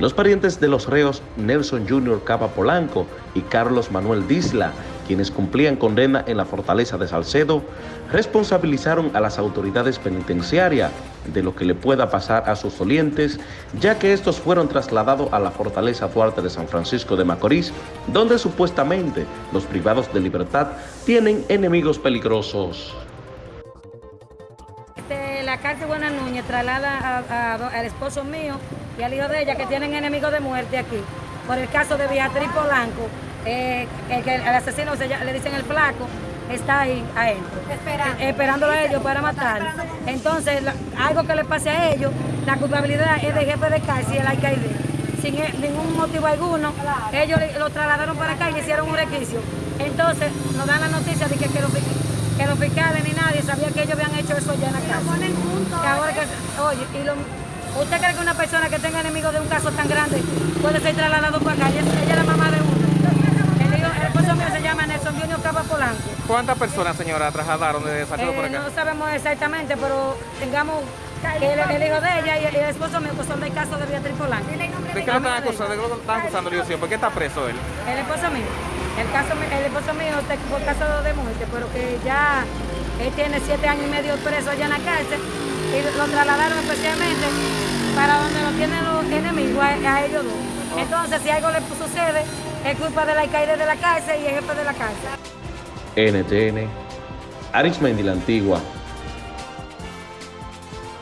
Los parientes de los reos Nelson Jr. Cava Polanco y Carlos Manuel Disla, quienes cumplían condena en la fortaleza de Salcedo, responsabilizaron a las autoridades penitenciarias de lo que le pueda pasar a sus dolientes, ya que estos fueron trasladados a la fortaleza Duarte de San Francisco de Macorís, donde supuestamente los privados de libertad tienen enemigos peligrosos. Este, la cárcel Buena Núñez traslada al esposo mío y al hijo de ella que tienen enemigos de muerte aquí, por el caso de Beatriz Polanco, eh, el, el, asesino le dicen el flaco, está ahí adentro, Esperando. esperándolo a ellos para matar. Entonces, algo que le pase a ellos, la culpabilidad es del jefe de cárcel y el alcaide. Sin e, ningún motivo alguno, ellos lo trasladaron para acá y le hicieron un requisito. Entonces, nos dan la noticia de que, que, los, que los fiscales ni nadie sabía que ellos habían hecho eso ya en la cárcel. Que ahora que, oye, y lo, ¿Usted cree que una persona que tenga enemigos de un caso tan grande puede ser trasladado para acá? Ella, ella es la mamá de uno. El, hijo, el esposo mío se llama Nelson Junior Cava Polanco. ¿Cuántas personas, señora, trasladaron desde Salcedo eh, por acá? No sabemos exactamente, pero tengamos el, el, hijo de ella y el, el esposo mío pues son del caso de Beatriz Polanco. ¿De qué lo están acusando? ¿De qué lo están acusando, ¿Por qué está preso él? El esposo mío. El, caso, el esposo mío está por caso de muerte, pero que ya él tiene siete años y medio preso allá en la cárcel y lo trasladaron especialmente para donde lo tienen los enemigos, a, a ellos dos. Entonces, si algo le sucede, es culpa del alcaide de la cárcel y el jefe de la cárcel. NTN, Arismendi la Antigua,